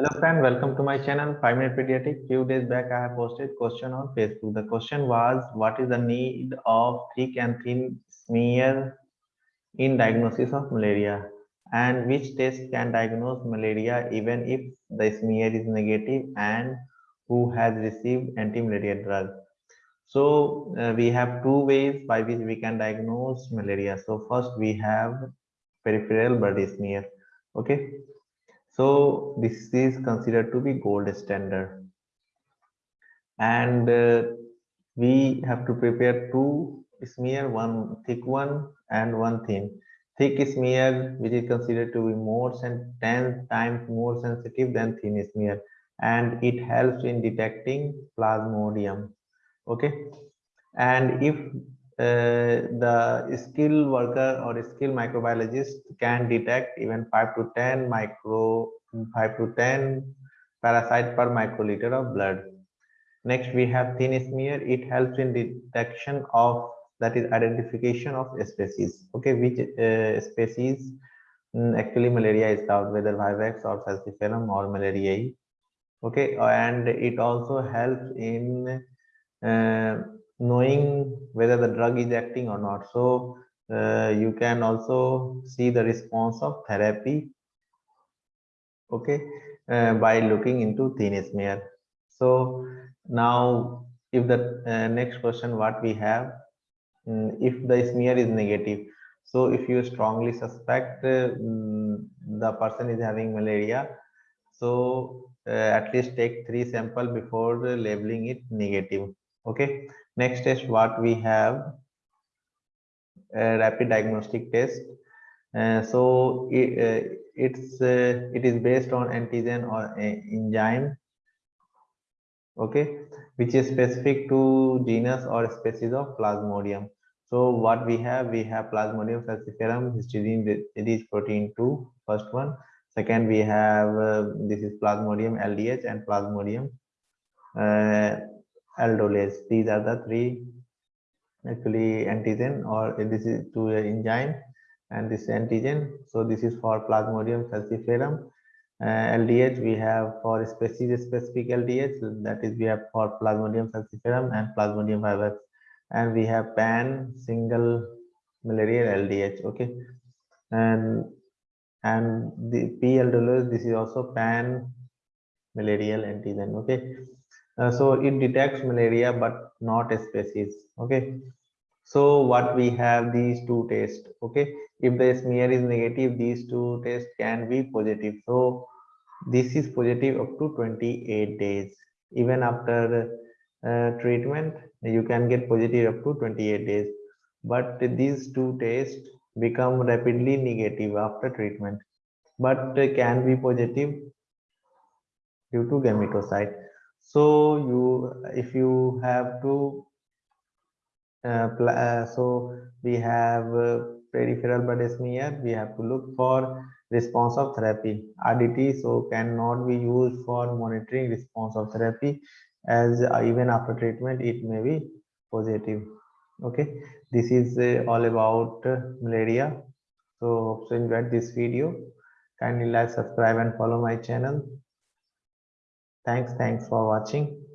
Hello friend, welcome to my channel 5 Minute Pediatric. Few days back I have posted question on Facebook. The question was what is the need of thick and thin smear in diagnosis of malaria and which test can diagnose malaria even if the smear is negative and who has received anti-malaria drug. So uh, we have two ways by which we can diagnose malaria. So first we have peripheral blood smear. Okay, so this is considered to be gold standard. And uh, we have to prepare two smear, one thick one and one thin. Thick smear, which is considered to be more than 10 times more sensitive than thin smear. And it helps in detecting plasmodium. Okay. And if uh, the skilled worker or skilled microbiologist can detect even 5 to 10 micro 5 to 10 parasite per microliter of blood. Next we have thin smear. It helps in detection of that is identification of species. Okay which uh, species? Um, actually malaria is caused whether vivax or falciparum or malariae okay and it also helps in uh, knowing whether the drug is acting or not. So uh, you can also see the response of therapy okay? Uh, by looking into thin smear. So now if the uh, next question what we have um, if the smear is negative. So if you strongly suspect um, the person is having malaria so uh, at least take three sample before labeling it negative. Okay? Next test what we have a rapid diagnostic test. uh, so it, uh, it's uh, it is based on antigen or enzyme okay which is specific to genus or species of plasmodium. So what we have we have plasmodium falciparum histidine is protein 2 first one. Second we have uh, this is plasmodium ldh and plasmodium uh, aldolase. These are the three actually antigen or this is to enzyme and this antigen. So this is for plasmodium falciparum. Uh, ldh we have for species specific ldh that is we have for plasmodium falciparum and plasmodium vivax and we have pan single malaria ldh okay? And and the p aldolase this is also pan malarial antigen okay? Uh, so it detects malaria but not a species okay so what we have these two tests okay? If the smear is negative these two tests can be positive. So this is positive up to 28 days. Even after uh, treatment you can get positive up to 28 days. But these two tests become rapidly negative after treatment but can be positive due to gametocyte so you if you have to so we have uh, peripheral blood smear we have to look for response of therapy. Rdt so cannot be used for monitoring response of therapy as uh, even after treatment it may be positive. Okay? This is uh, all about uh, malaria. So hope you enjoyed this video. Kindly like subscribe and follow my channel. Thanks thanks for watching